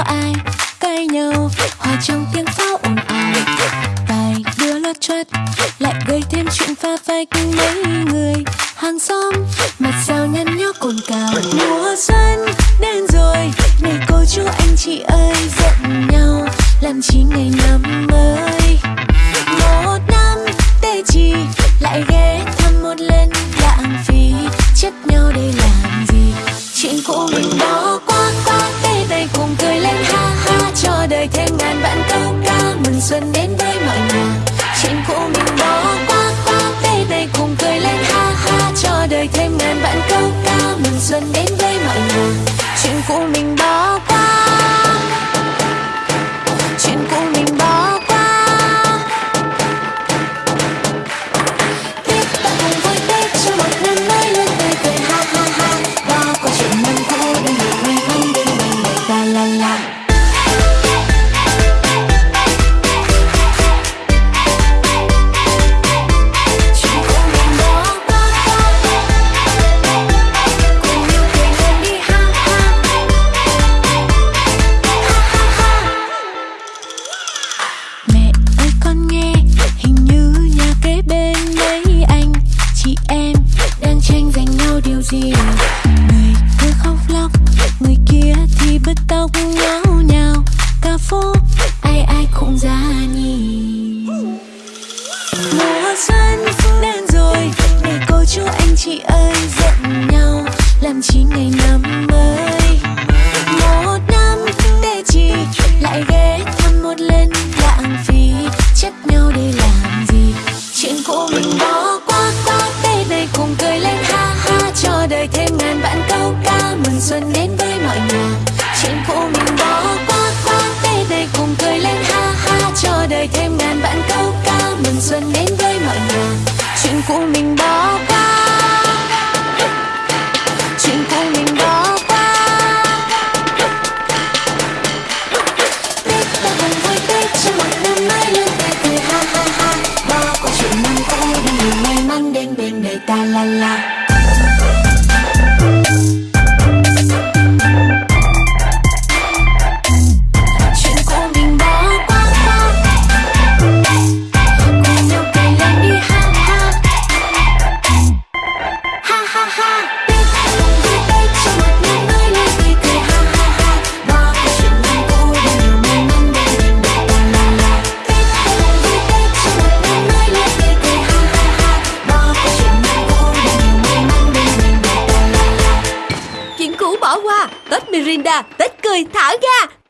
ai cay nhau, hòa trong tiếng pháo ồn ào. Bài đưa lót choét lại gây thêm chuyện pha phai phách. Mấy người hàng xóm mặt sao nhăn nhó cồn cào. Mùa xuân đến rồi này cô chú anh chị ơi giận nhau, làm chi ngày năm mới. Một năm tê chi lại ghé thăm một lần lãng phí. Trách nhau đây làm gì, chuyện cũ mình Xuân đến với mọi nhà chuyện cũ mình bỏ qua qua baby cùng cười lên ha ha. Cho đời thêm ngàn vạn câu ca mừng xuân đến với mọi nhà chuyện cũ mình bỏ đang tranh giành nhau điều gì? Người cứ khóc lóc, Người kia thì bứt tóc nhau nhào xuân đến với mọi nhà chuyện cũ mình bỏ qua qua baby cùng cười lên, ha ha, cho đời thêm ngàn vạn câu ca. Mừng xuân đến với mọi nhà chuyện cũ mình bỏ qua. Chuyện cũ mình bỏ qua. Tết ta cùng vui Tết cho một năm mới lên tươi cười, ha ha ha. Bỏ qua chuyện năm cũ để may mắn đến bên đời ta, la la. Tết Mirinda Tết cười thả ga.